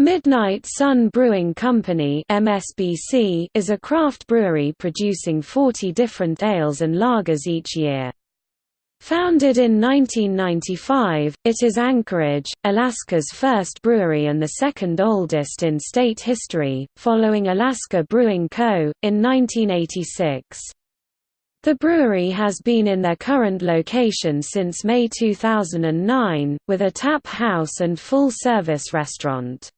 Midnight Sun Brewing Company MSBC is a craft brewery producing 40 different ales and lagers each year. Founded in 1995, it is Anchorage, Alaska's first brewery and the second oldest in state history, following Alaska Brewing Co., in 1986. The brewery has been in their current location since May 2009, with a tap house and full-service restaurant.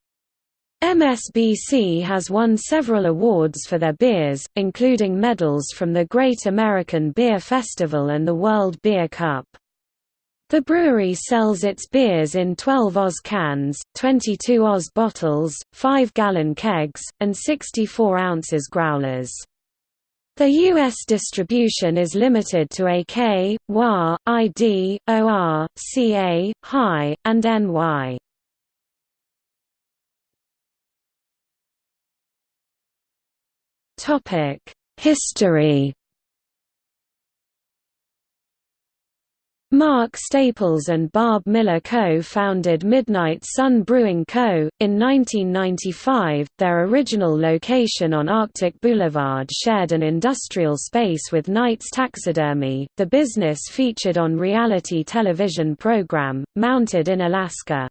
MSBC has won several awards for their beers, including medals from the Great American Beer Festival and the World Beer Cup. The brewery sells its beers in 12 Oz cans, 22 Oz bottles, 5-gallon kegs, and 64 ounces growlers. The U.S. distribution is limited to AK, WA, ID, OR, CA, HI, and NY. History. Mark Staples and Barb Miller co-founded Midnight Sun Brewing Co. In 1995, their original location on Arctic Boulevard shared an industrial space with Knight's Taxidermy, the business featured on reality television program, Mounted in Alaska.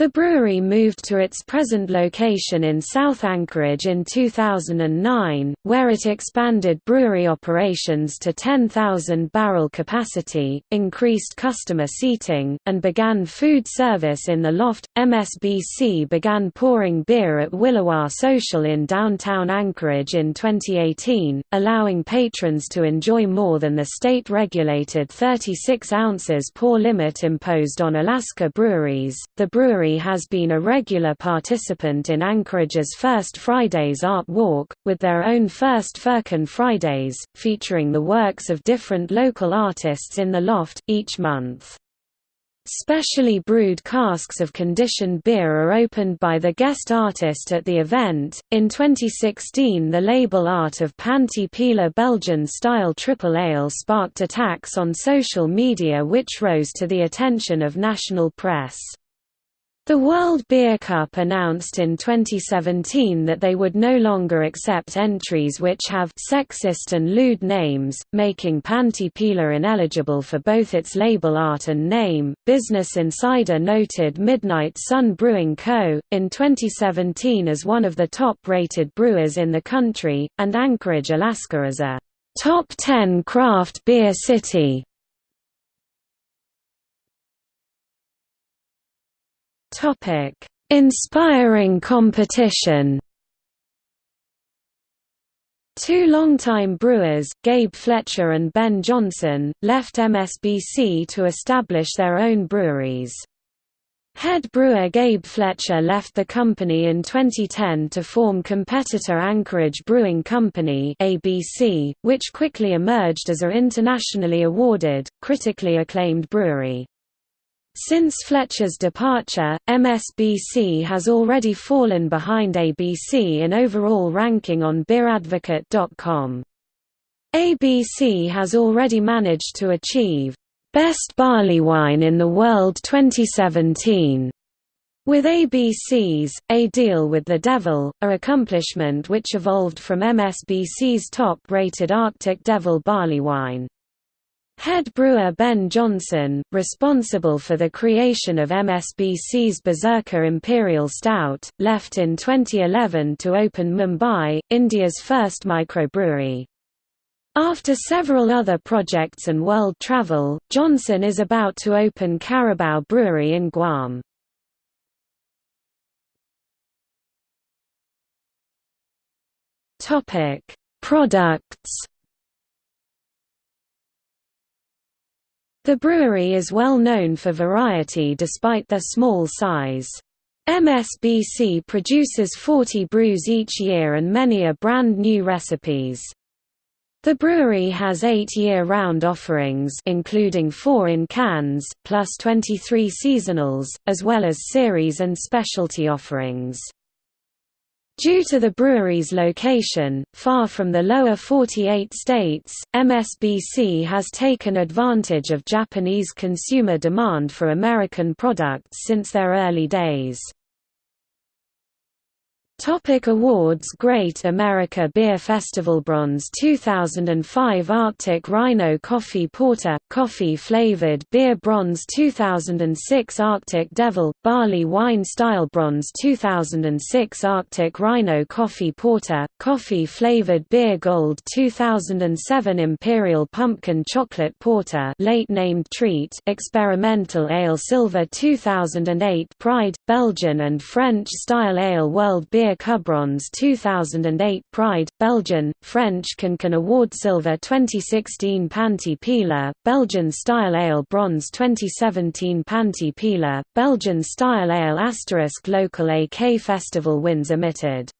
The brewery moved to its present location in South Anchorage in 2009, where it expanded brewery operations to 10,000 barrel capacity, increased customer seating, and began food service in the loft. MSBC began pouring beer at Williwaw Social in downtown Anchorage in 2018, allowing patrons to enjoy more than the state regulated 36 ounces pour limit imposed on Alaska breweries. The brewery has been a regular participant in Anchorage's First Fridays Art Walk, with their own First Firkin Fridays, featuring the works of different local artists in the loft, each month. Specially brewed casks of conditioned beer are opened by the guest artist at the event. In 2016, the label art of Panty Peeler Belgian style triple ale sparked attacks on social media which rose to the attention of national press. The World Beer Cup announced in 2017 that they would no longer accept entries which have sexist and lewd names, making Panty Peeler ineligible for both its label art and name. Business Insider noted Midnight Sun Brewing Co. in 2017 as one of the top rated brewers in the country, and Anchorage, Alaska as a top 10 craft beer city. Topic: Inspiring competition. Two longtime brewers, Gabe Fletcher and Ben Johnson, left MSBC to establish their own breweries. Head brewer Gabe Fletcher left the company in 2010 to form competitor Anchorage Brewing Company (ABC), which quickly emerged as a internationally awarded, critically acclaimed brewery. Since Fletcher's departure, MSBC has already fallen behind ABC in overall ranking on BeerAdvocate.com. ABC has already managed to achieve Best Barley Wine in the World 2017 with ABC's A Deal with the Devil, a accomplishment which evolved from MSBC's top-rated Arctic Devil barley wine. Head brewer Ben Johnson, responsible for the creation of MSBC's Berserker Imperial Stout, left in 2011 to open Mumbai, India's first microbrewery. After several other projects and world travel, Johnson is about to open Carabao Brewery in Guam. Products The brewery is well known for variety despite their small size. MSBC produces 40 brews each year and many are brand new recipes. The brewery has eight year-round offerings including four in cans, plus 23 seasonals, as well as series and specialty offerings. Due to the brewery's location, far from the lower 48 states, MSBC has taken advantage of Japanese consumer demand for American products since their early days. Topic awards Great America Beer Festival Bronze 2005 Arctic Rhino Coffee Porter – Coffee flavored beer Bronze 2006 Arctic Devil – Barley Wine Style Bronze 2006 Arctic Rhino Coffee Porter – Coffee flavored beer Gold 2007 Imperial Pumpkin Chocolate Porter late named Treat Experimental Ale Silver 2008 Pride – Belgian and French Style Ale World Beer Cup Bronze 2008 Pride, Belgian, French Cancan Award Silver 2016 Panty Peeler, Belgian Style Ale Bronze 2017 Panty Peeler, Belgian Style Ale Asterisk Local AK Festival wins omitted